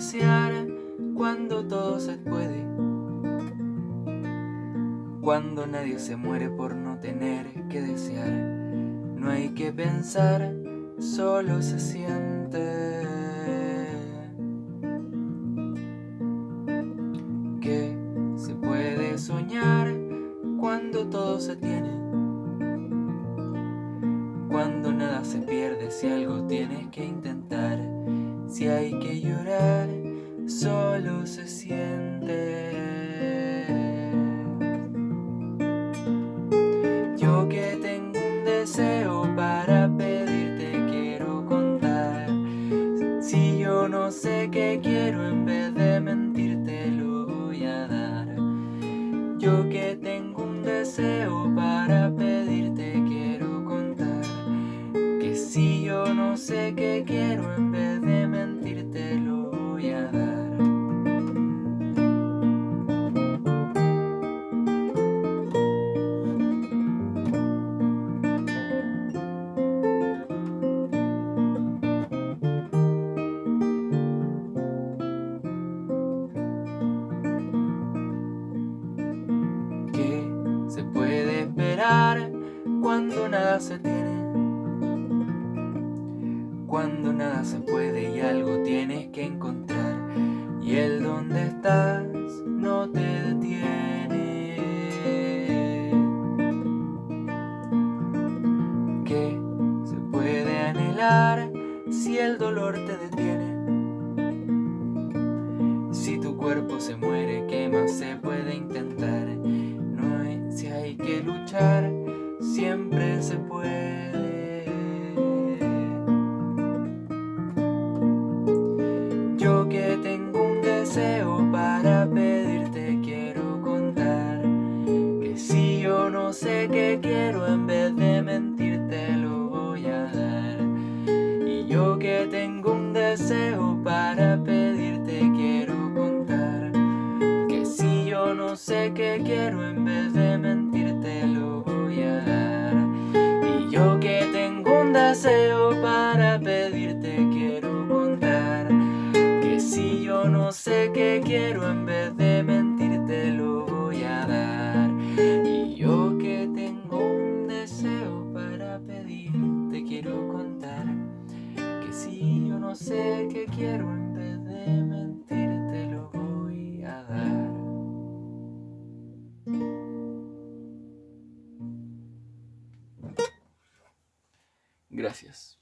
desear cuando todo se puede. Cuando nadie se muere por no tener que desear. No hay que pensar, solo se siente. Que se puede soñar cuando todo se tiene. Cuando nada se pierde, si algo tienes que intentar. Si hay que llorar, solo se siente. Yo que tengo un deseo para pedirte quiero contar. Si yo no sé qué quiero, en vez de mentirte lo voy a dar. Yo que tengo un deseo para pedirte quiero contar. Que si yo no sé qué quiero, en se tiene. Cuando nada se puede y algo tienes que encontrar. Y el donde estás no te detiene. Que se puede anhelar si el dolor te detiene. Si tu cuerpo se muere, ¿qué más se puede intentar? No hay, si hay que luchar, siempre se puede. Yo que tengo un deseo para pedirte quiero contar Que si yo no sé qué quiero en vez de mentirte lo voy a dar Y yo que tengo un deseo para pedirte quiero contar Que si yo no sé qué quiero en vez no sé qué quiero en vez de mentirte lo voy a dar Y yo que tengo un deseo para pedirte quiero contar Que si yo no sé qué quiero en vez de mentirte lo voy a dar Gracias.